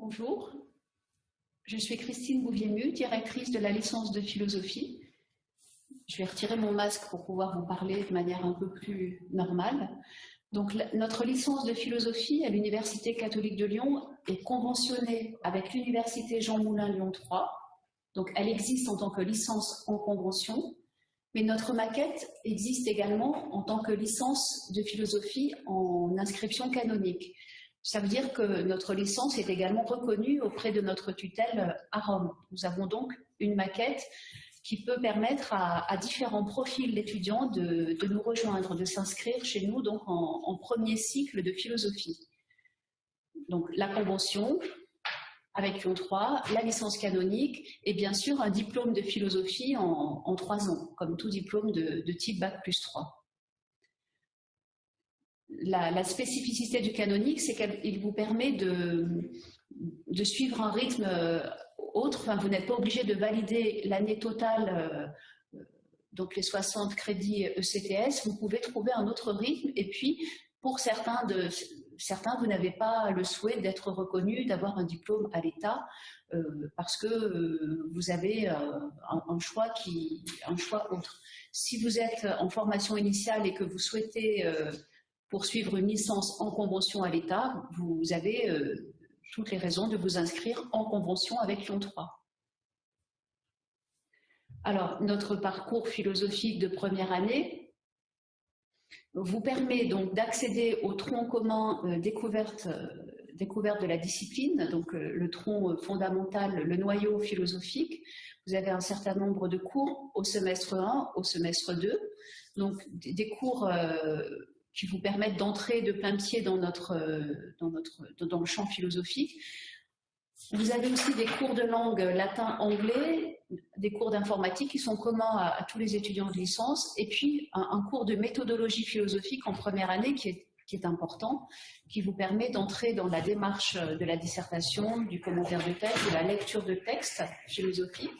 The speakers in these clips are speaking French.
Bonjour, je suis Christine Bouvier-Mu, directrice de la licence de philosophie. Je vais retirer mon masque pour pouvoir vous parler de manière un peu plus normale. Donc, notre licence de philosophie à l'Université catholique de Lyon est conventionnée avec l'Université Jean Moulin Lyon 3. Donc, elle existe en tant que licence en convention, mais notre maquette existe également en tant que licence de philosophie en inscription canonique. Ça veut dire que notre licence est également reconnue auprès de notre tutelle à Rome. Nous avons donc une maquette qui peut permettre à, différents profils d'étudiants de, nous rejoindre, de s'inscrire chez nous donc en, premier cycle de philosophie. Donc la convention avec Lyon 3, la licence canonique et bien sûr un diplôme de philosophie en, trois ans, comme tout diplôme de, de type Bac plus 3 la, spécificité du canonique, c'est qu'il vous permet de, suivre un rythme euh, autre. Enfin, vous n'êtes pas obligé de valider l'année totale, euh, donc les 60 crédits ECTS. Vous pouvez trouver un autre rythme. Et puis, pour certains, de, certains vous n'avez pas le souhait d'être reconnu, d'avoir un diplôme à l'État, euh, parce que vous avez un, choix qui, un choix autre. Si vous êtes en formation initiale et que vous souhaitez pour suivre une licence en convention à l'État, vous avez euh, toutes les raisons de vous inscrire en convention avec Lyon 3. Alors, notre parcours philosophique de première année vous permet donc d'accéder au tronc commun euh, découverte, euh, découverte de la discipline, donc le tronc fondamental, le noyau philosophique. Vous avez un certain nombre de cours au semestre 1, au semestre 2, donc des cours qui vous permettent d'entrer de plein pied dans, notre, euh, dans, notre, dans le champ philosophique. Vous avez aussi des cours de langue latin-anglais, des cours d'informatique qui sont communs à, tous les étudiants de licence, et puis un, cours de méthodologie philosophique en première année qui est, qui est important, qui vous permet d'entrer dans la démarche de la dissertation, du commentaire de texte, de la lecture de textes philosophiques.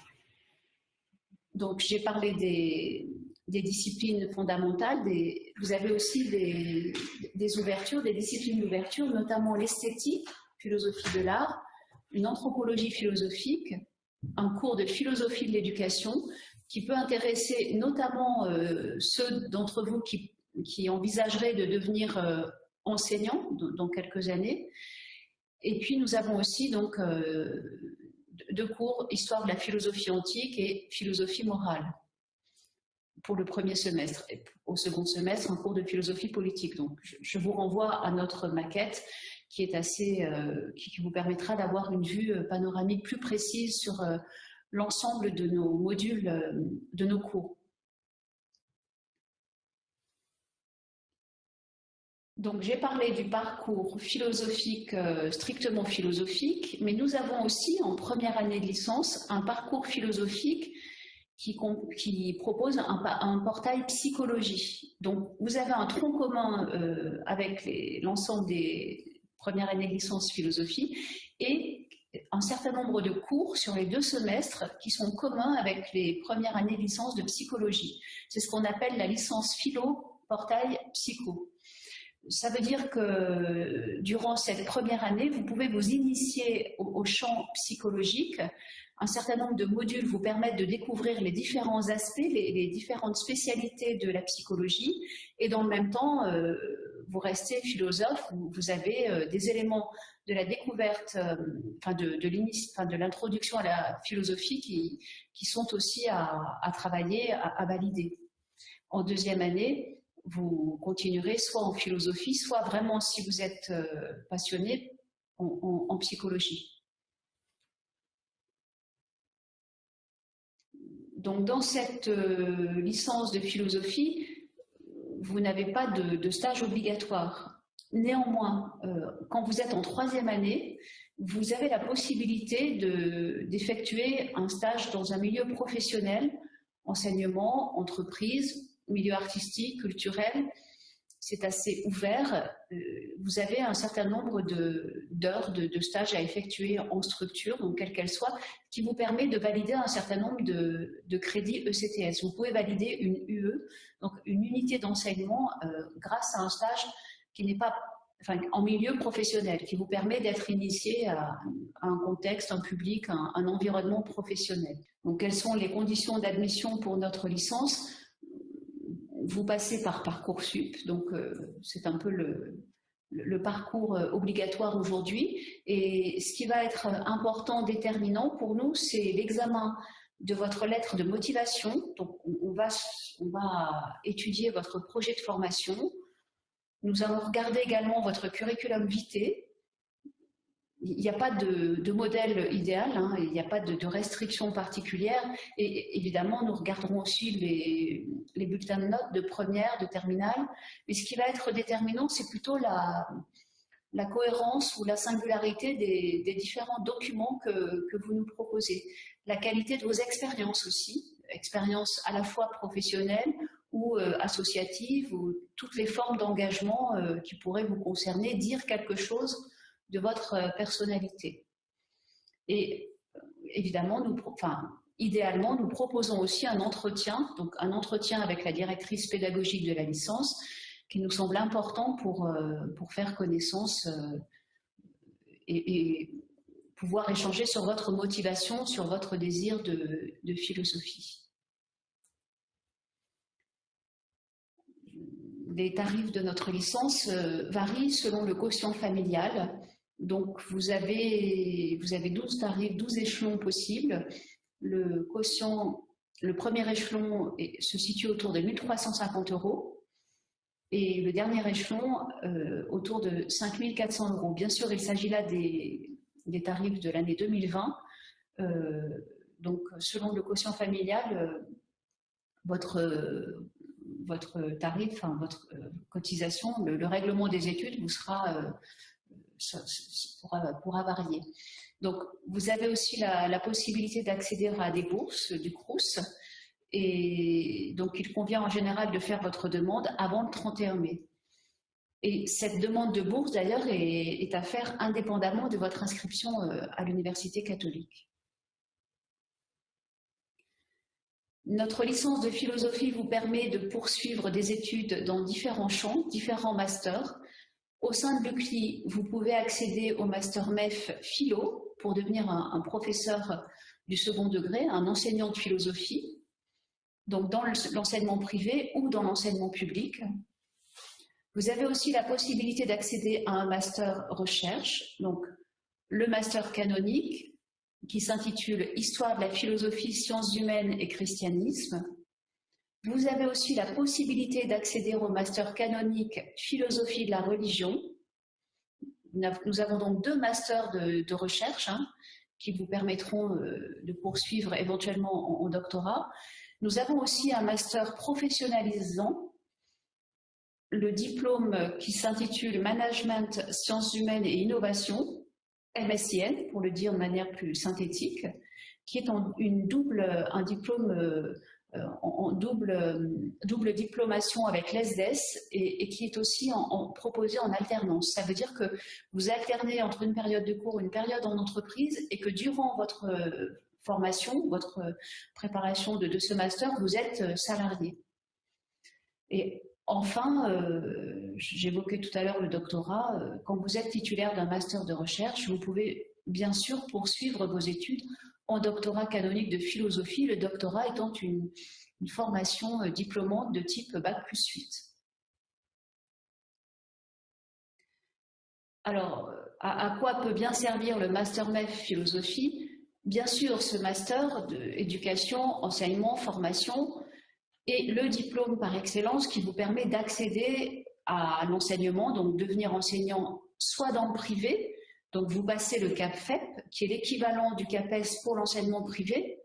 Donc j'ai parlé des, disciplines fondamentales, vous avez aussi des, ouvertures, des disciplines d'ouverture, notamment l'esthétique, philosophie de l'art, une anthropologie philosophique, un cours de philosophie de l'éducation qui peut intéresser notamment euh, ceux d'entre vous qui, envisageraient de devenir euh, enseignants dans quelques années. Et puis nous avons aussi donc euh, deux cours, histoire de la philosophie antique et philosophie morale pour le premier semestre. Et au second semestre, un cours de philosophie politique. Donc, je, vous renvoie à notre maquette qui est assez, euh, qui, vous permettra d'avoir une vue euh, panoramique plus précise sur euh, l'ensemble de nos modules, de nos cours. Donc j'ai parlé du parcours philosophique, strictement philosophique, mais nous avons aussi en première année de licence un parcours philosophique qui, propose un, portail psychologie. Donc, vous avez un tronc commun euh, avec l'ensemble des premières années de licence philosophie et un certain nombre de cours sur les deux semestres qui sont communs avec les premières années de licence de psychologie. C'est ce qu'on appelle la licence philo portail psycho. Ça veut dire que durant cette première année, vous pouvez vous initier au champ psychologique un certain nombre de modules vous permettent de découvrir les différents aspects, les, différentes spécialités de la psychologie, et dans le même temps, euh, vous restez philosophe, vous, avez euh, des éléments de la découverte, euh, de, l'introduction à la philosophie qui sont aussi à, travailler, à, valider. En deuxième année, vous continuerez soit en philosophie, soit vraiment, si vous êtes passionné, en psychologie. Donc, dans cette euh, licence de philosophie, vous n'avez pas de, stage obligatoire. Néanmoins, euh, quand vous êtes en troisième année, vous avez la possibilité d'effectuer un stage dans un milieu professionnel, enseignement, entreprise, milieu artistique, culturel, c'est assez ouvert. Euh, vous avez un certain nombre d'heures de, de, stages à effectuer en structure, quelle qu'elle soit, qui vous permet de valider un certain nombre de, crédits ECTS. Vous pouvez valider une UE, donc une unité d'enseignement, euh, grâce à un stage qui n'est pas en milieu professionnel, qui vous permet d'être initié à, un contexte, un public, un, environnement professionnel. Donc, quelles sont les conditions d'admission pour notre licence? Vous passez par Parcoursup, donc euh, c'est un peu le, parcours euh, obligatoire aujourd'hui. Et ce qui va être important, déterminant pour nous, c'est l'examen de votre lettre de motivation. Donc, on va, on va étudier votre projet de formation, nous allons regarder également votre curriculum vitae. Il n'y a pas de, modèle idéal, hein, il n'y a pas de, de restrictions particulières. Et évidemment, nous regarderons aussi les, bulletins de notes de première, de terminale. Mais ce qui va être déterminant, c'est plutôt la, cohérence ou la singularité des, différents documents que, vous nous proposez. La qualité de vos expériences aussi, expériences à la fois professionnelles ou euh, associatives, ou toutes les formes d'engagement euh, qui pourraient vous concerner, dire quelque chose de votre euh, personnalité. Et évidemment, nous, idéalement, nous proposons aussi un entretien, donc un entretien avec la directrice pédagogique de la licence, qui nous semble important pour, pour faire connaissance et, pouvoir échanger sur votre motivation, sur votre désir de, philosophie. les tarifs de notre licence euh, varient selon le quotient familial. Donc, vous avez, vous avez 12 tarifs, 12 échelons possibles. Le quotient, le premier échelon se situe autour de 1350 euros et le dernier échelon euh, autour de 5400 euros. Bien sûr, il s'agit là des, tarifs de l'année 2020. Euh, donc, selon le quotient familial, votre, votre tarif, enfin, votre euh, cotisation, le, règlement des études vous sera, euh, pourra, varier. Donc, vous avez aussi la, possibilité d'accéder à des bourses du CRUS. Et donc, il convient en général de faire votre demande avant le 31 mai. Et cette demande de bourse, d'ailleurs, est, à faire indépendamment de votre inscription euh, à l'université catholique. Notre licence de philosophie vous permet de poursuivre des études dans différents champs, différents masters. Au sein de l'UCLI, vous pouvez accéder au master MEF Philo pour devenir un, professeur du second degré, un enseignant de philosophie, donc dans l'enseignement privé ou dans l'enseignement public. Vous avez aussi la possibilité d'accéder à un master recherche, donc le master canonique, qui s'intitule Histoire de la philosophie, sciences humaines et christianisme. Vous avez aussi la possibilité d'accéder au master canonique Philosophie de la religion. Nous avons donc deux masters de, recherche hein, qui vous permettront euh, de poursuivre éventuellement en, doctorat. Nous avons aussi un master professionnalisant, le diplôme qui s'intitule Management, sciences humaines et innovation, MSIN, pour le dire de manière plus synthétique, qui est une double, un diplôme euh, en, double, double diplomation avec l'ESDES et, qui est aussi en, proposé en alternance. Ça veut dire que vous alternez entre une période de cours une période en entreprise et que durant votre euh, formation, votre préparation de, ce master, vous êtes euh, salarié. Et Enfin, euh, j'évoquais tout à l'heure le doctorat, euh, quand vous êtes titulaire d'un master de recherche, vous pouvez bien sûr poursuivre vos études en doctorat canonique de philosophie, le doctorat étant une, formation euh, diplômante de type Bac plus 8. Alors, à, à, quoi peut bien servir le Master MEF philosophie? Bien sûr, ce master d'éducation, enseignement, formation et le diplôme par excellence qui vous permet d'accéder à l'enseignement, donc devenir enseignant soit dans le privé, donc vous passez le CAPFEP, qui est l'équivalent du CAPES pour l'enseignement privé,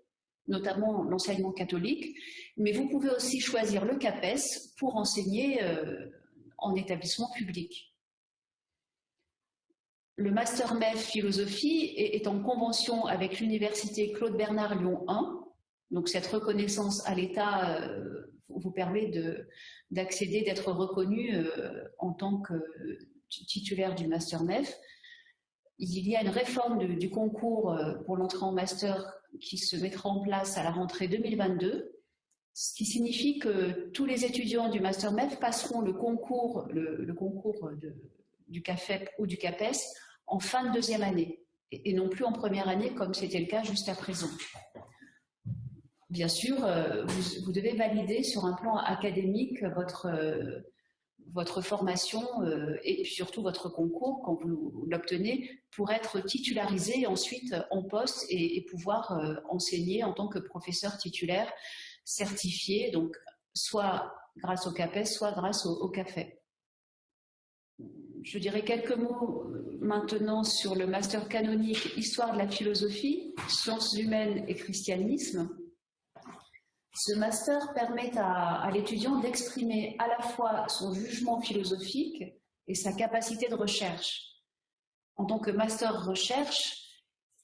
notamment l'enseignement catholique, mais vous pouvez aussi choisir le CAPES pour enseigner euh, en établissement public. Le Master MEF Philosophie est en convention avec l'Université Claude Bernard Lyon 1, donc cette reconnaissance à l'État euh, vous permet d'accéder, d'être reconnu euh, en tant que titulaire du Master MEF. Il y a une réforme du concours euh, pour l'entrée en Master qui se mettra en place à la rentrée 2022, ce qui signifie que tous les étudiants du Master MEF passeront le concours, le, concours du CAFEP ou du CAPES en fin de deuxième année et non plus en première année comme c'était le cas jusqu'à présent. Bien sûr, euh, vous, devez valider sur un plan académique votre, euh, votre formation euh, et surtout votre concours quand vous l'obtenez pour être titularisé ensuite en poste et, pouvoir enseigner en tant que professeur titulaire certifié, donc soit grâce au CAPES, soit grâce au, au CAFE. Je dirais quelques mots maintenant sur le master canonique Histoire de la philosophie, sciences humaines et christianisme. Ce master permet à, l'étudiant d'exprimer à la fois son jugement philosophique et sa capacité de recherche. En tant que master recherche,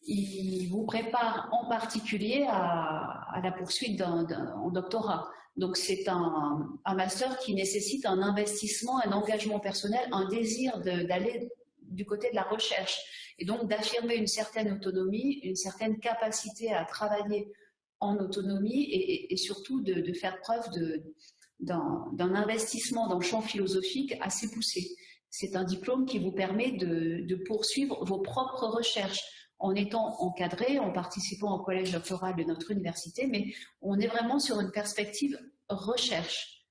il vous prépare en particulier à, la poursuite d'un doctorat. Donc c'est un, un, master qui nécessite un investissement, un engagement personnel, un désir d'aller du côté de la recherche et donc d'affirmer une certaine autonomie, une certaine capacité à travailler en autonomie et, surtout de, faire preuve d'un investissement dans le champ philosophique assez poussé. C'est un diplôme qui vous permet de, poursuivre vos propres recherches en étant encadré, en participant au collège doctoral de notre université, mais on est vraiment sur une perspective recherche.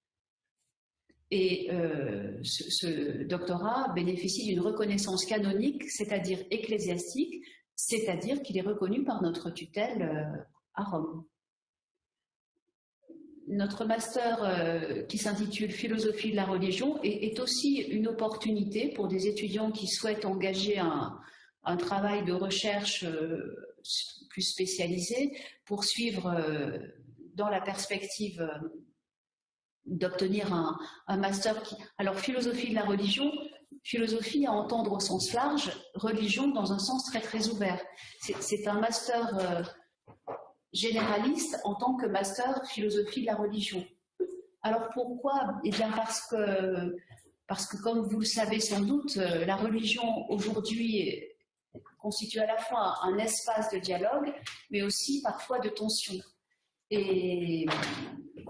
Et euh, ce, doctorat bénéficie d'une reconnaissance canonique, c'est-à-dire ecclésiastique, c'est-à-dire qu'il est reconnu par notre tutelle euh, Rome. Notre master euh, qui s'intitule Philosophie de la religion est, aussi une opportunité pour des étudiants qui souhaitent engager un, travail de recherche euh, plus spécialisé, pour suivre euh, dans la perspective d'obtenir un, un, master qui... Alors, philosophie de la religion, philosophie à entendre au sens large, religion dans un sens très très ouvert. C'est un master généraliste en tant que master philosophie de la religion. Alors pourquoi? Eh bien parce que, parce que comme vous le savez sans doute, euh, la religion aujourd'hui constitue à la fois un espace de dialogue, mais aussi parfois de tension. Et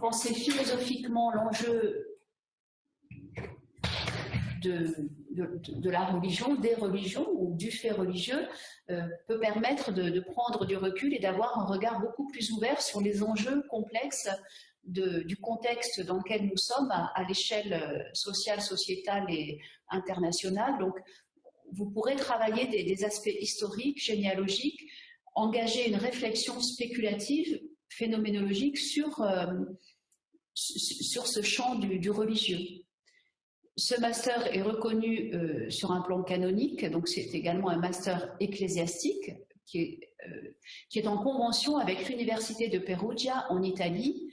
penser philosophiquement l'enjeu de, de, la religion, des religions ou du fait religieux euh, peut permettre de, prendre du recul et d'avoir un regard beaucoup plus ouvert sur les enjeux complexes du contexte dans lequel nous sommes à, l'échelle euh, sociale, sociétale et internationale. Donc, vous pourrez travailler des, aspects historiques, généalogiques, engager une réflexion spéculative, phénoménologique sur, euh, sur ce champ du religieux. Ce master est reconnu euh, sur un plan canonique, donc c'est également un master ecclésiastique qui est, euh, qui est en convention avec l'Université de Perugia en Italie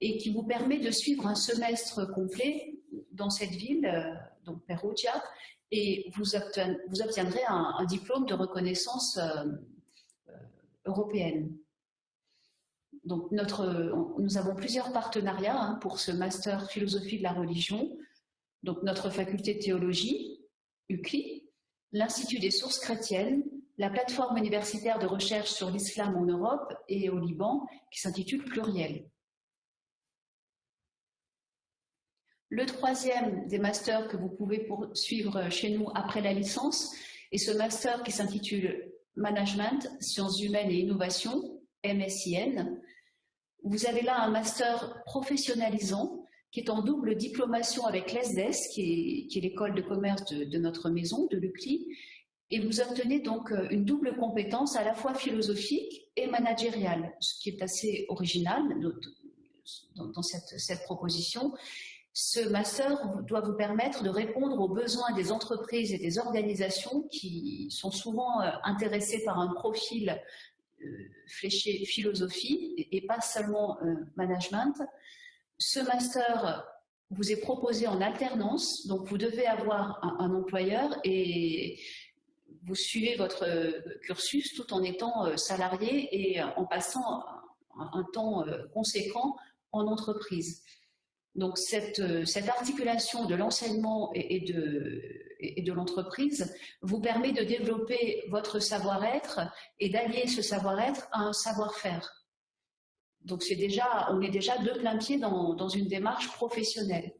et qui vous permet de suivre un semestre complet dans cette ville, euh, donc Perugia, et vous, obtiendrez un, diplôme de reconnaissance européenne. Donc nous avons plusieurs partenariats hein, pour ce master philosophie de la religion donc notre faculté de théologie, UCLI, l'Institut des sources chrétiennes, la plateforme universitaire de recherche sur l'islam en Europe et au Liban, qui s'intitule Pluriel. Le troisième des masters que vous pouvez poursuivre chez nous après la licence est ce master qui s'intitule Management, Sciences humaines et Innovation, MSIN. Vous avez là un master professionnalisant qui est en double diplomation avec l'ESDES, qui est, l'école de commerce de, notre maison, de l'UCLI, et vous obtenez donc euh, une double compétence à la fois philosophique et managériale, ce qui est assez original dans, cette, cette, proposition. Ce master doit vous permettre de répondre aux besoins des entreprises et des organisations qui sont souvent euh, intéressées par un profil euh, fléché philosophie et pas seulement management. Ce master vous est proposé en alternance, donc vous devez avoir un, employeur et vous suivez votre cursus tout en étant euh, salarié et en passant un, temps euh, conséquent en entreprise. Donc cette, euh, articulation de l'enseignement et, de, et de l'entreprise vous permet de développer votre savoir-être et d'allier ce savoir-être à un savoir-faire. Donc déjà, on est déjà de plein pied dans, une démarche professionnelle.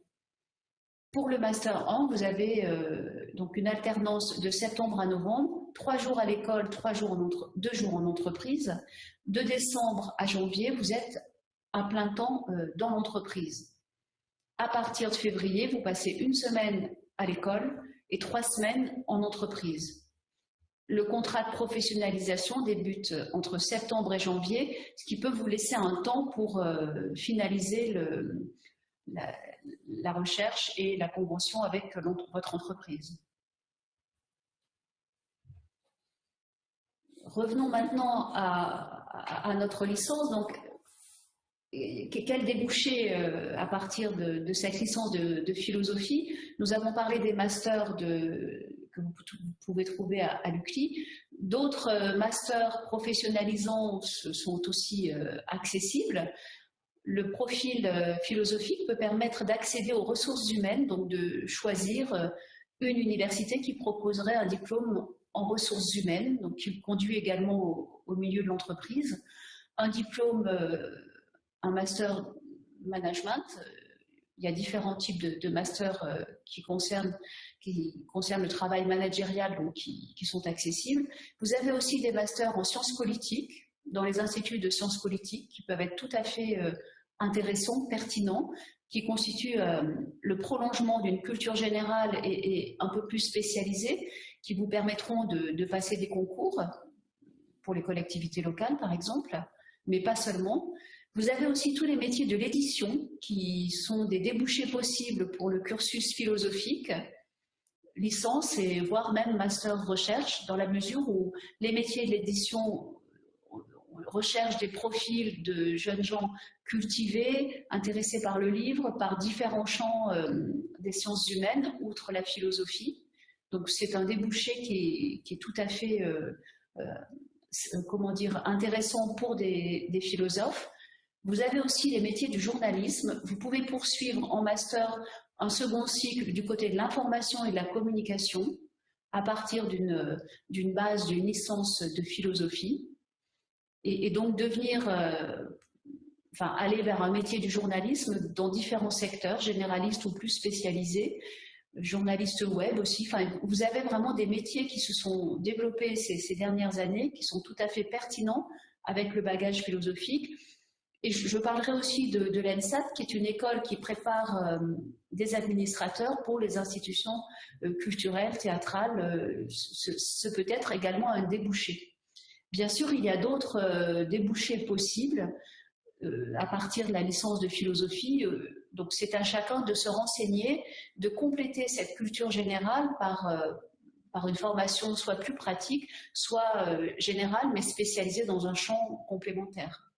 Pour le Master 1, vous avez euh, donc une alternance de septembre à novembre, trois jours à l'école, deux jours en entreprise. De décembre à janvier, vous êtes à plein temps euh, dans l'entreprise. À partir de février, vous passez une semaine à l'école et trois semaines en entreprise. Le contrat de professionnalisation débute entre septembre et janvier, ce qui peut vous laisser un temps pour euh, finaliser la, recherche et la convention avec votre entreprise. Revenons maintenant à, notre licence. Donc, quel débouché euh, à partir de, cette licence de, philosophie? Nous avons parlé des masters que vous pouvez trouver à, à l'UCLI. D'autres euh, masters professionnalisants sont aussi euh, accessibles le profil euh, philosophique peut permettre d'accéder aux ressources humaines, donc de choisir une université qui proposerait un diplôme en ressources humaines, donc qui conduit également au, milieu de l'entreprise, un diplôme, un master management. Il y a différents types de, masters qui concernent, qui concernent le travail managérial, donc qui, sont accessibles. Vous avez aussi des masters en sciences politiques, dans les instituts de sciences politiques, qui peuvent être tout à fait intéressant, pertinent, qui constitue euh, le prolongement d'une culture générale et, un peu plus spécialisée, qui vous permettront de, passer des concours pour les collectivités locales, par exemple, mais pas seulement. Vous avez aussi tous les métiers de l'édition, qui sont des débouchés possibles pour le cursus philosophique, licence et voire même master recherche, dans la mesure où les métiers de l'édition recherche des profils de jeunes gens cultivés, intéressés par le livre, par différents champs euh, des sciences humaines, outre la philosophie. Donc c'est un débouché qui est, tout à fait euh, euh, comment dire, intéressant pour des, philosophes. Vous avez aussi les métiers du journalisme. Vous pouvez poursuivre en master un second cycle du côté de l'information et de la communication à partir d'une base d'une licence de philosophie et, donc devenir, euh, enfin aller vers un métier du journalisme dans différents secteurs, généralistes ou plus spécialisés, journalistes web aussi. Enfin, vous avez vraiment des métiers qui se sont développés ces, dernières années, qui sont tout à fait pertinents avec le bagage philosophique. Et je, parlerai aussi de, l'ENSAT, qui est une école qui prépare euh, des administrateurs pour les institutions euh, culturelles, théâtrales. ce peut être également un débouché. Bien sûr, il y a d'autres euh, débouchés possibles euh, à partir de la licence de philosophie. Euh, donc c'est à chacun de se renseigner, de compléter cette culture générale par, par une formation soit plus pratique, soit générale, mais spécialisée dans un champ complémentaire.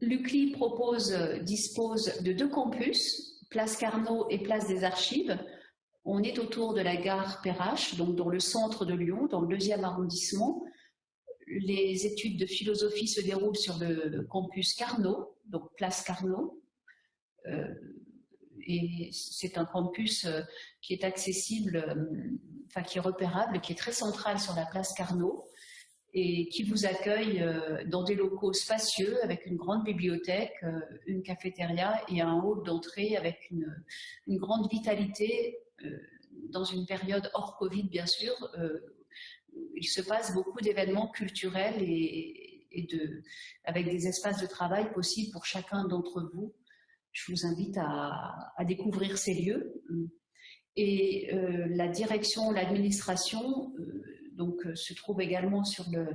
L'UCLI propose, dispose de deux campus, Place Carnot et Place des Archives. On est autour de la gare Perrache, donc dans le centre de Lyon, dans le deuxième arrondissement les études de philosophie se déroulent sur le campus Carnot, donc place Carnot. Euh, et c'est un campus euh, qui est accessible, euh, enfin qui est repérable, qui est très central sur la place Carnot et qui vous accueille dans des locaux spacieux avec une grande bibliothèque, une cafétéria et un hall d'entrée avec une, grande vitalité dans une période hors Covid bien sûr, il se passe beaucoup d'événements culturels et, avec des espaces de travail possibles pour chacun d'entre vous. Je vous invite à, découvrir ces lieux. Et euh, la direction, l'administration, euh, donc euh, se trouve également sur le,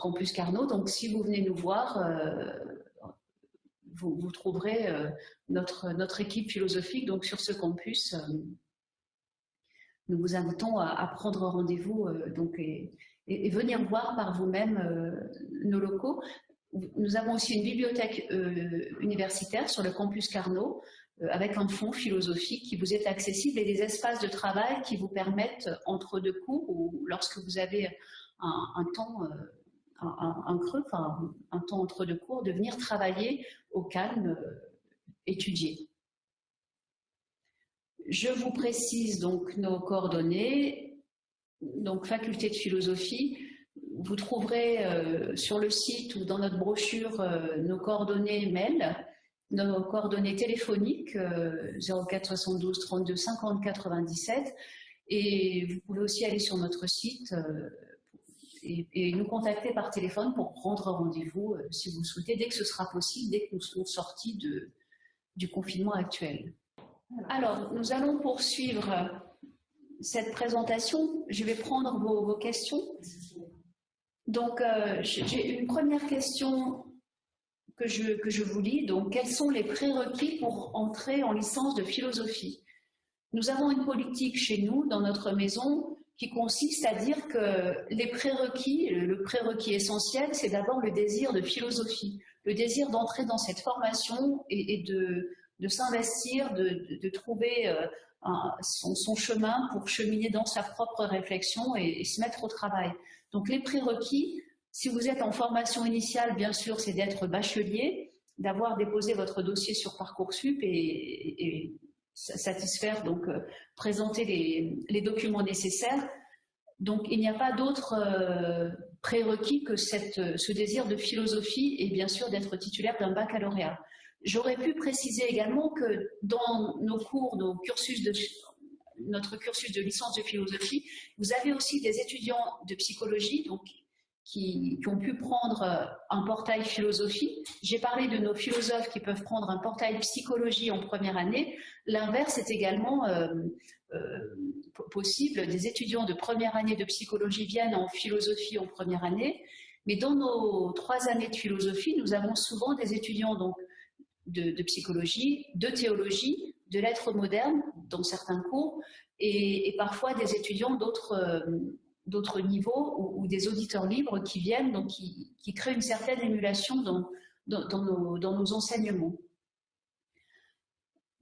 campus Carnot. Donc si vous venez nous voir, vous, vous, trouverez notre, notre équipe philosophique donc sur ce campus nous vous invitons à, prendre rendez-vous euh, et, venir voir par vous-même euh, nos locaux. Nous avons aussi une bibliothèque euh, universitaire sur le campus Carnot avec un fonds philosophique qui vous est accessible et des espaces de travail qui vous permettent entre deux cours ou lorsque vous avez un, temps, un, creux, enfin, un temps entre deux cours, de venir travailler au calme, étudier. Je vous précise donc nos coordonnées. Donc, faculté de philosophie, vous trouverez euh, sur le site ou dans notre brochure euh, nos coordonnées mail nos coordonnées téléphoniques 04 72 32 50 97 et vous pouvez aussi aller sur notre site et, nous contacter par téléphone pour prendre rendez-vous si vous le souhaitez, dès que ce sera possible, dès que nous serons sortis de, du confinement actuel. Alors, nous allons poursuivre cette présentation. Je vais prendre vos, questions. Donc, euh, j'ai une première question que je, que je vous lis. Donc, quels sont les prérequis pour entrer en licence de philosophie? Nous avons une politique chez nous, dans notre maison, qui consiste à dire que les prérequis, le prérequis essentiel, c'est d'abord le désir de philosophie, le désir d'entrer dans cette formation et, de, de s'investir, de, trouver euh, son, chemin pour cheminer dans sa propre réflexion et, se mettre au travail. Donc les prérequis, si vous êtes en formation initiale, bien sûr, c'est d'être bachelier, d'avoir déposé votre dossier sur Parcoursup et, satisfaire, donc euh, présenter les, documents nécessaires. Donc il n'y a pas d'autre euh, prérequis que cette, ce désir de philosophie et bien sûr d'être titulaire d'un baccalauréat. J'aurais pu préciser également que dans nos cours, nos notre cursus de licence de philosophie, vous avez aussi des étudiants de psychologie donc, qui, ont pu prendre un portail philosophie. J'ai parlé de nos philosophes qui peuvent prendre un portail psychologie en première année. L'inverse est également euh, euh, possible. Des étudiants de première année de psychologie viennent en philosophie en première année. Mais dans nos trois années de philosophie, nous avons souvent des étudiants donc, de, psychologie, de théologie, de lettres modernes dans certains cours, et, parfois des étudiants d'autres euh, niveaux ou, des auditeurs libres qui viennent, qui, créent une certaine émulation dans, nos, enseignements.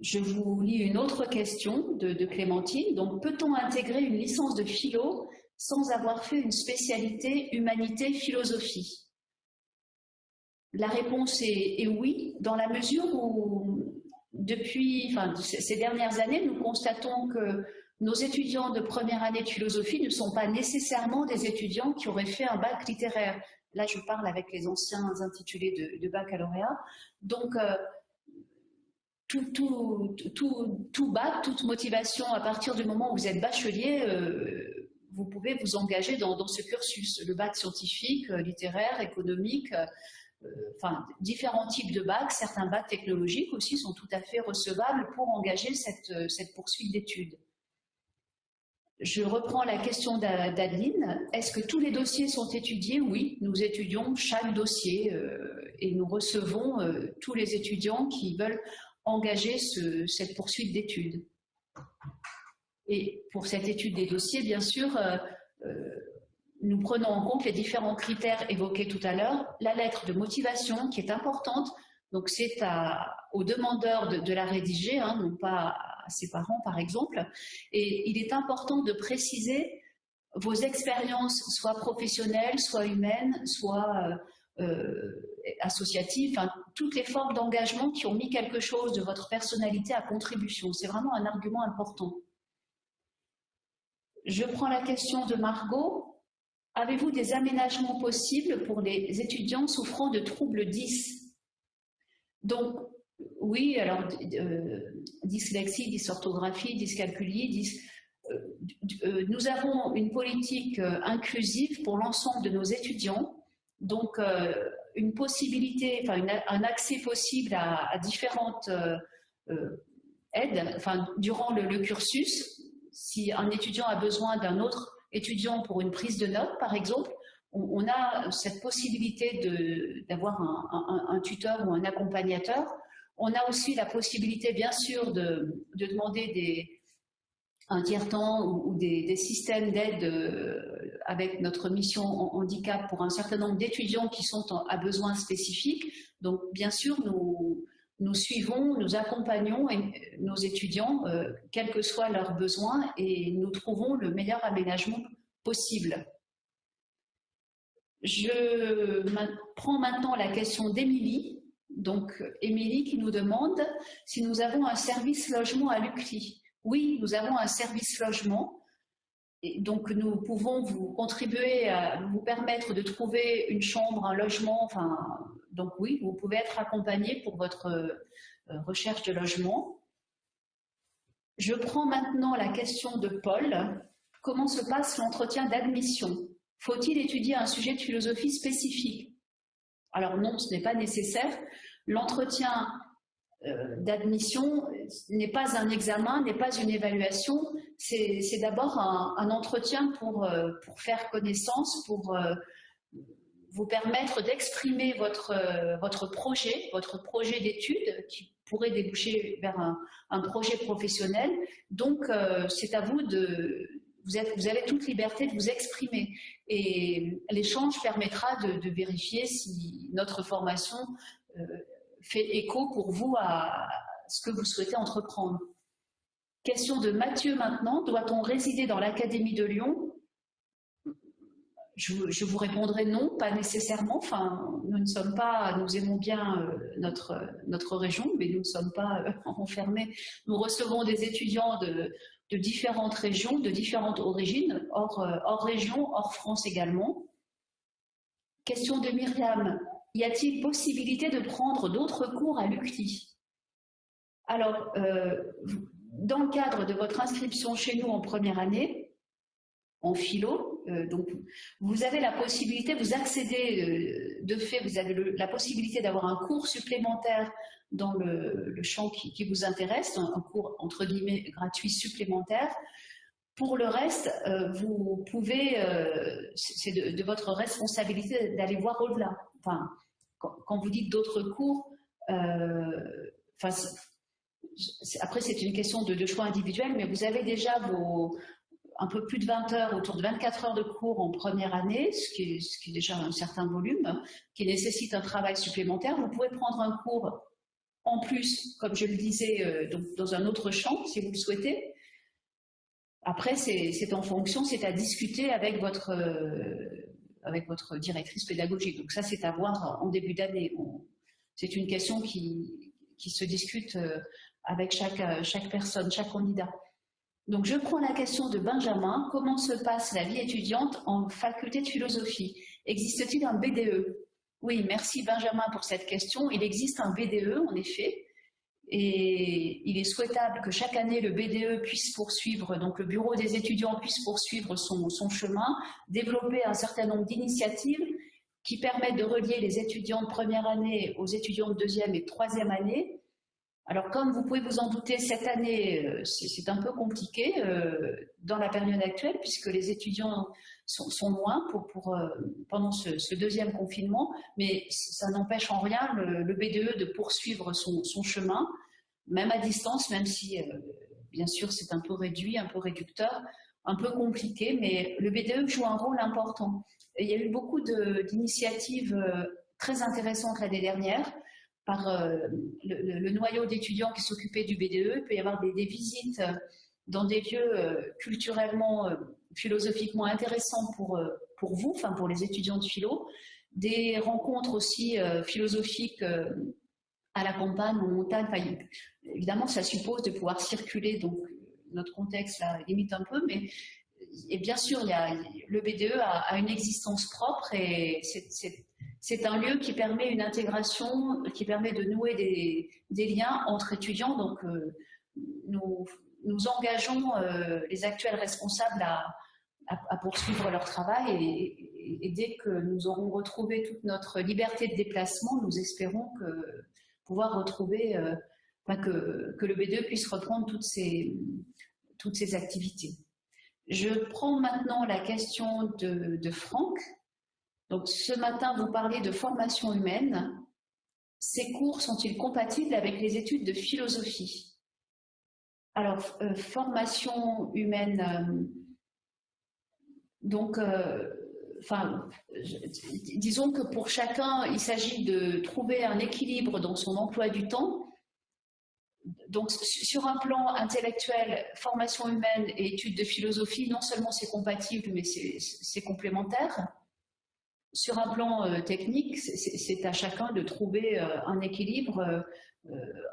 Je vous lis une autre question de, de Clémentine. Donc, peut-on intégrer une licence de philo sans avoir fait une spécialité humanité-philosophie? La réponse est, oui, dans la mesure où, depuis ces dernières années, nous constatons que nos étudiants de première année de philosophie ne sont pas nécessairement des étudiants qui auraient fait un bac littéraire. Là, je parle avec les anciens intitulés de, baccalauréat. Donc, euh, tout, bac, toute motivation, à partir du moment où vous êtes bachelier, euh, vous pouvez vous engager dans, ce cursus. Le bac scientifique, euh, littéraire, économique, différents types de bacs, certains bacs technologiques aussi sont tout à fait recevables pour engager cette poursuite d'études. Je reprends la question d'Adeline. Est-ce que tous les dossiers sont étudiés? Oui, nous étudions chaque dossier euh, et nous recevons tous les étudiants qui veulent engager cette poursuite d'études. Et pour cette étude des dossiers, bien sûr, nous prenons en compte les différents critères évoqués tout à l'heure, la lettre de motivation qui est importante, donc c'est au demandeur de, la rédiger, hein, non pas à ses parents par exemple, et il est important de préciser vos expériences, soit professionnelles, soit humaines, soit euh, euh, associatives, toutes les formes d'engagement qui ont mis quelque chose de votre personnalité à contribution. C'est vraiment un argument important. Je prends la question de Margot. Avez-vous des aménagements possibles pour les étudiants souffrant de troubles 10 Donc, oui, alors euh, dyslexie, dysorthographie, dyscalculie, euh, euh, nous avons une politique inclusive pour l'ensemble de nos étudiants, donc une possibilité, un accès possible à, différentes aides, enfin durant le cursus. Si un étudiant a besoin d'un autre étudiants pour une prise de notes, par exemple, on, a cette possibilité d'avoir un, tuteur ou un accompagnateur. On a aussi la possibilité, bien sûr, de, demander des, un tiers-temps ou, des, systèmes d'aide euh, avec notre mission handicap pour un certain nombre d'étudiants qui sont à besoins spécifiques. Donc, bien sûr, nous, nous suivons, nous accompagnons nos étudiants, euh, quels que soient leurs besoins, et nous trouvons le meilleur aménagement possible. Je prends maintenant la question d'Émilie. Donc, Émilie qui nous demande si nous avons un service logement à l'UCLI. Oui, nous avons un service logement. donc nous pouvons vous contribuer à vous permettre de trouver une chambre, un logement, donc oui, vous pouvez être accompagné pour votre euh, recherche de logement. Je prends maintenant la question de Paul. Comment se passe l'entretien d'admission? Faut-il étudier un sujet de philosophie spécifique? Alors non, ce n'est pas nécessaire. L'entretien euh, d'admission n'est pas un examen, n'est pas une évaluation, c'est d'abord un, entretien pour, euh, pour, faire connaissance, pour euh, vous permettre d'exprimer votre, votre projet, votre projet d'études qui pourrait déboucher vers un, projet professionnel. Donc, c'est à vous de... Vous, avez toute liberté de vous exprimer et l'échange permettra de, vérifier si notre formation fait écho pour vous à ce que vous souhaitez entreprendre. Question de Mathieu maintenant. Doit-on résider dans l'Académie de Lyon? Je, vous répondrai non, pas nécessairement. Enfin, nous ne sommes pas, nous aimons bien euh, notre, notre région, mais nous ne sommes pas euh, enfermés. Nous recevons des étudiants de, de différentes régions, de différentes origines, hors, euh, hors région, hors France également. Question de Myriam y a-t-il possibilité de prendre d'autres cours à l'UCLI Alors, euh, dans le cadre de votre inscription chez nous en première année, en philo, euh, donc vous avez la possibilité, vous accédez euh, de fait, vous avez la possibilité d'avoir un cours supplémentaire dans le, champ qui, vous intéresse, un, cours entre guillemets gratuit supplémentaire. Pour le reste, vous pouvez, c'est de, votre responsabilité d'aller voir au-delà. Enfin, quand, vous dites d'autres cours, euh, après c'est une question de, choix individuel, mais vous avez déjà vos, un peu plus de 20 heures, autour de 24 heures de cours en première année, ce qui est, déjà un certain volume, qui nécessite un travail supplémentaire. Vous pouvez prendre un cours en plus, comme je le disais, euh, dans un autre champ, si vous le souhaitez. Après, c'est en fonction, c'est à discuter avec votre, euh, avec votre directrice pédagogique. Donc ça, c'est à voir en début d'année. C'est une question qui, qui, se discute euh, avec chaque, chaque personne, chaque candidat. Donc je prends la question de Benjamin. Comment se passe la vie étudiante en faculté de philosophie? Existe-t-il un BDE Oui, merci Benjamin pour cette question. Il existe un BDE, en effet. Et il est souhaitable que chaque année, le BDE puisse poursuivre, donc le bureau des étudiants puisse poursuivre son, son chemin, développer un certain nombre d'initiatives qui permettent de relier les étudiants de première année aux étudiants de deuxième et troisième année. Alors, comme vous pouvez vous en douter, cette année, euh, c'est un peu compliqué euh, dans la période actuelle, puisque les étudiants sont, sont pour euh, pendant ce, deuxième confinement, mais ça n'empêche en rien le, BDE de poursuivre son, chemin, même à distance, même si, bien sûr, c'est un peu réduit, un peu réducteur, un peu compliqué, mais le BDE joue un rôle important. il y a eu beaucoup d'initiatives très intéressantes l'année dernière, par le, le, noyau d'étudiants qui s'occupaient du BDE. Il peut y avoir des, visites dans des lieux culturellement philosophiquement intéressant pour, euh, pour vous, enfin pour les étudiants de philo, des rencontres aussi euh, philosophiques euh, à la campagne, en montagne. évidemment, ça suppose de pouvoir circuler, donc notre contexte là limite un peu, mais et bien sûr, il y a, le BDE a, une existence propre et c'est un lieu qui permet une intégration, qui permet de nouer des, liens entre étudiants. Donc, nous, nous engageons les actuels responsables à, poursuivre leur travail et, dès que nous aurons retrouvé toute notre liberté de déplacement, nous espérons que, pouvoir retrouver, euh, que, le B2 puisse reprendre toutes ces activités. Je prends maintenant la question de Franck. Donc, ce matin, vous parlez de formation humaine. Ces cours sont-ils compatibles avec les études de philosophie? Alors, euh, formation humaine, euh, donc, euh, disons que pour chacun, il s'agit de trouver un équilibre dans son emploi du temps. Donc, sur un plan intellectuel, formation humaine et études de philosophie, non seulement c'est compatible, mais c'est complémentaire. Sur un plan technique, c'est à chacun de trouver un équilibre,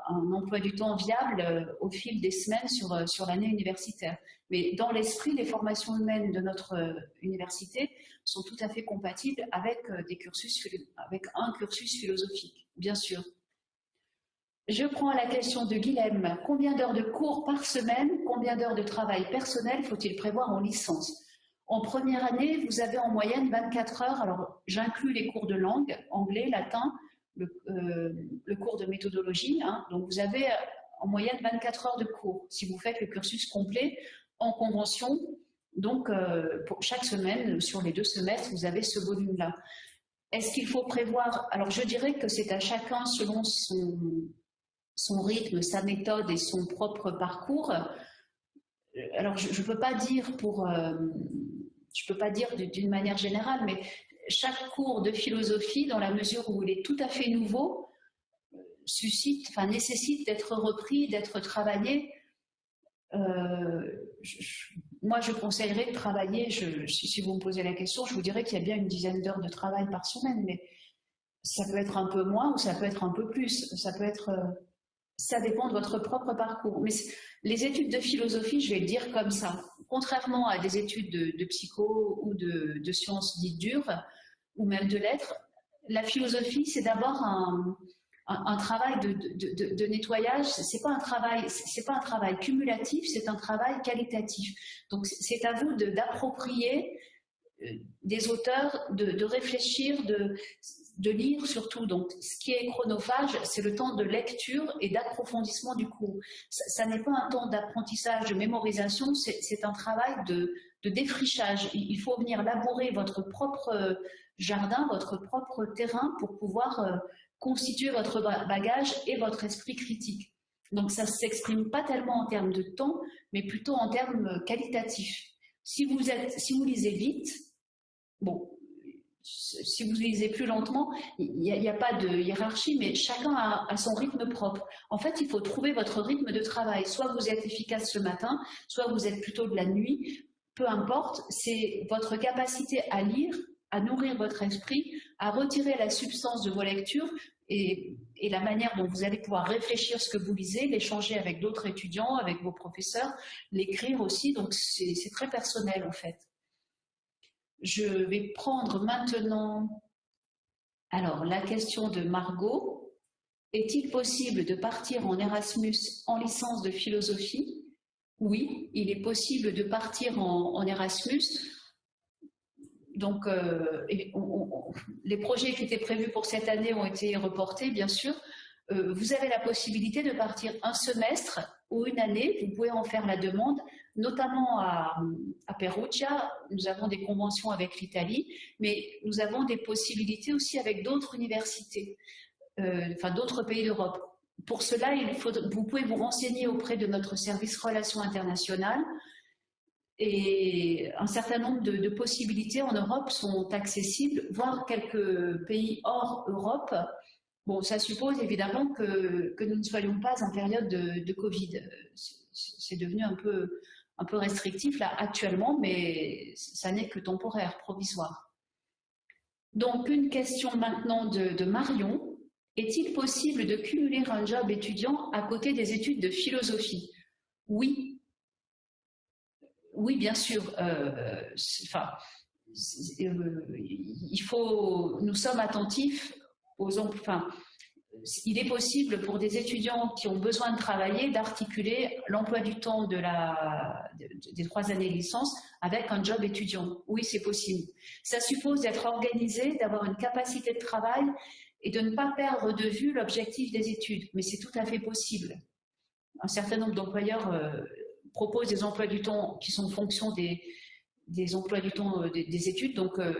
un emploi du temps viable au fil des semaines sur, sur l'année universitaire. Mais dans l'esprit, les formations humaines de notre université sont tout à fait compatibles avec, des cursus, avec un cursus philosophique, bien sûr. Je prends la question de Guilhem. Combien d'heures de cours par semaine, combien d'heures de travail personnel faut-il prévoir en licence? En première année, vous avez en moyenne 24 heures. Alors, j'inclus les cours de langue, anglais, latin, le, euh, cours de méthodologie. Hein. Donc, vous avez en moyenne 24 heures de cours si vous faites le cursus complet en convention. Donc, euh, pour chaque semaine, sur les deux semestres, vous avez ce volume-là. Est-ce qu'il faut prévoir Alors, je dirais que c'est à chacun selon son, rythme, sa méthode et son propre parcours. Alors, je ne peux pas dire pour, euh, je peux pas dire d'une manière générale, mais chaque cours de philosophie, dans la mesure où il est tout à fait nouveau, suscite, enfin nécessite d'être repris, d'être travaillé. Euh, moi, je conseillerais de travailler, si vous me posez la question, je vous dirais qu'il y a bien une dizaine d'heures de travail par semaine, mais ça peut être un peu moins ou ça peut être un peu plus. Ça peut être euh, ça dépend de votre propre parcours. Mais les études de philosophie, je vais le dire comme ça, contrairement à des études de, psycho ou de, sciences dites dures, ou même de lettres, la philosophie, c'est d'abord un, travail de, nettoyage. C'est pas pas un travail cumulatif, c'est un travail qualitatif. Donc, c'est à vous d'approprier des auteurs, de, réfléchir, de, de lire surtout. Donc, ce qui est chronophage, c'est le temps de lecture et d'approfondissement du cours. Ça, n'est pas un temps d'apprentissage, de mémorisation, c'est un travail de, défrichage. Il faut venir labourer votre propre euh, jardin, votre propre terrain pour pouvoir euh, constituer votre bagage et votre esprit critique. Donc, ça ne s'exprime pas tellement en termes de temps, mais plutôt en termes qualitatifs. Si vous, lisez vite, bon, si vous lisez plus lentement, il n'y a, pas de hiérarchie, mais chacun a, son rythme propre. En fait, il faut trouver votre rythme de travail. Soit vous êtes efficace le matin, soit vous êtes plutôt de la nuit. Peu importe, c'est votre capacité à lire, à nourrir votre esprit, à retirer la substance de vos lectures et, la manière dont vous allez pouvoir réfléchir ce que vous lisez, l'échanger avec d'autres étudiants, avec vos professeurs, l'écrire aussi. Donc, c'est très personnel en fait. Je vais prendre maintenant alors la question de Margot. Est-il possible de partir en Erasmus en licence de philosophie? Oui, il est possible de partir en, Erasmus. Donc, euh, les projets qui étaient prévus pour cette année ont été reportés, bien sûr. Euh, vous avez la possibilité de partir un semestre ou une année, vous pouvez en faire la demande notamment à, Perugia, nous avons des conventions avec l'Italie, mais nous avons des possibilités aussi avec d'autres universités, euh, enfin d'autres pays d'Europe. Pour cela, vous pouvez vous renseigner auprès de notre service relations internationales et un certain nombre de, possibilités en Europe sont accessibles, voire quelques pays hors Europe. Bon, ça suppose évidemment que, que nous ne soyons pas en période de, de Covid. C'est devenu un peu, un peu restrictif là actuellement, mais ça n'est que temporaire, provisoire. Donc une question maintenant de, Marion. Est-il possible de cumuler un job étudiant à côté des études de philosophie? Oui. Oui, bien sûr. Euh, enfin, euh, il faut, nous sommes attentifs aux, enfin, il est possible pour des étudiants qui ont besoin de travailler d'articuler l'emploi du temps de la, des trois années de licence avec un job étudiant. Oui, c'est possible. Ça suppose d'être organisé, d'avoir une capacité de travail et de ne pas perdre de vue l'objectif des études. Mais c'est tout à fait possible. Un certain nombre d'employeurs euh, proposent des emplois du temps qui sont en fonction des, emplois du temps euh, des, études. Donc, euh,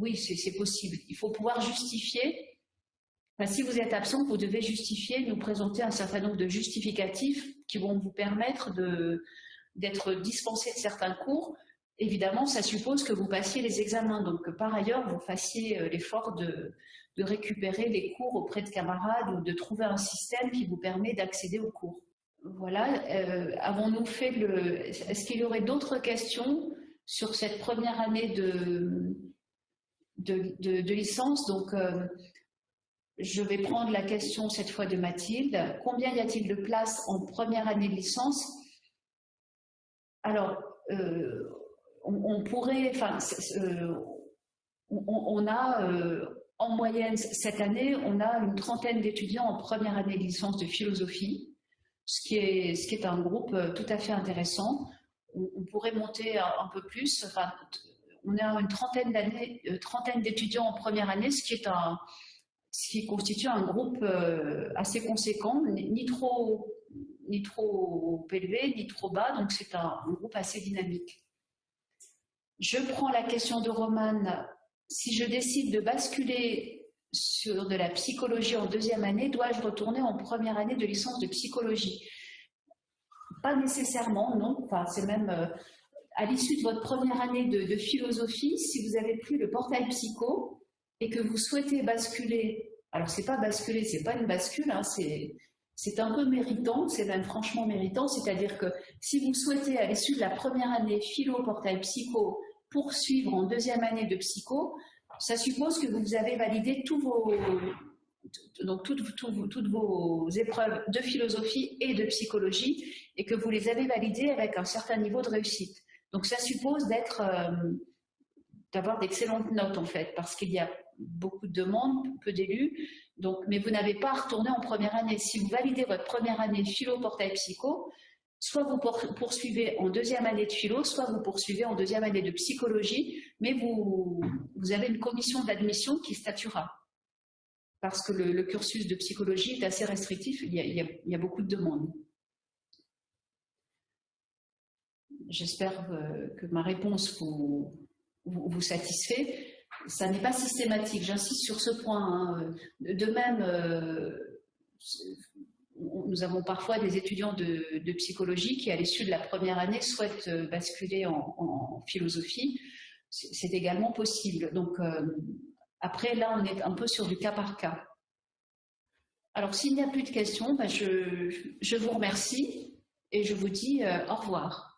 oui, c'est possible. Il faut pouvoir justifier si vous êtes absent, vous devez justifier, nous présenter un certain nombre de justificatifs qui vont vous permettre d'être dispensé de certains cours. Évidemment, ça suppose que vous passiez les examens, donc par ailleurs, vous fassiez euh, l'effort de, récupérer les cours auprès de camarades ou de trouver un système qui vous permet d'accéder aux cours. Voilà, euh, avons-nous fait le... Est-ce qu'il y aurait d'autres questions sur cette première année de, licence? Donc, euh, je vais prendre la question cette fois de Mathilde. Combien y a-t-il de places en première année de licence? Alors, euh, on, pourrait, enfin, on, a en moyenne cette année, on a une trentaine d'étudiants en première année de licence de philosophie, ce qui est, un groupe tout à fait intéressant. On, pourrait monter un, peu plus. Enfin, on a une trentaine trentaine d'étudiants en première année, ce qui un, constitue un groupe euh, assez conséquent, ni trop, élevé, ni trop bas, donc c'est un, groupe assez dynamique. Je prends la question de Romane. Si je décide de basculer sur de la psychologie en deuxième année, dois-je retourner en première année de licence de psychologie? Pas nécessairement, non. Enfin, c'est même euh, à l'issue de votre première année de, philosophie, si vous avez pris le portail psycho, et que vous souhaitez basculer, alors c'est pas basculer, c'est pas une bascule, hein, c'est un peu méritant, c'est même franchement méritant, c'est-à-dire que si vous souhaitez à l'issue de la première année philo, portail psycho, poursuivre en deuxième année de psycho, ça suppose que vous avez validé toutes, vos épreuves de philosophie et de psychologie et que vous les avez validées avec un certain niveau de réussite. Donc ça suppose d'être, euh, d'avoir d'excellentes notes en fait, parce qu'il y a beaucoup de demandes, peu d'élus, mais vous n'avez pas à retourner en première année. Si vous validez votre première année philo, portail, psycho, soit vous poursuivez en deuxième année de philo, soit vous poursuivez en deuxième année de psychologie, mais vous, avez une commission d'admission qui statuera. Parce que le, cursus de psychologie est assez restrictif, il y a, beaucoup de demandes. J'espère que ma réponse vous, vous satisfait ça n'est pas systématique, j'insiste sur ce point. Hein. De même, euh, nous avons parfois des étudiants de, psychologie qui, à l'issue de la première année, souhaitent euh, basculer en, philosophie. C'est également possible. Donc, euh, après, là, on est un peu sur du cas par cas. Alors, s'il n'y a plus de questions, ben, je, je, vous remercie et je vous dis au revoir.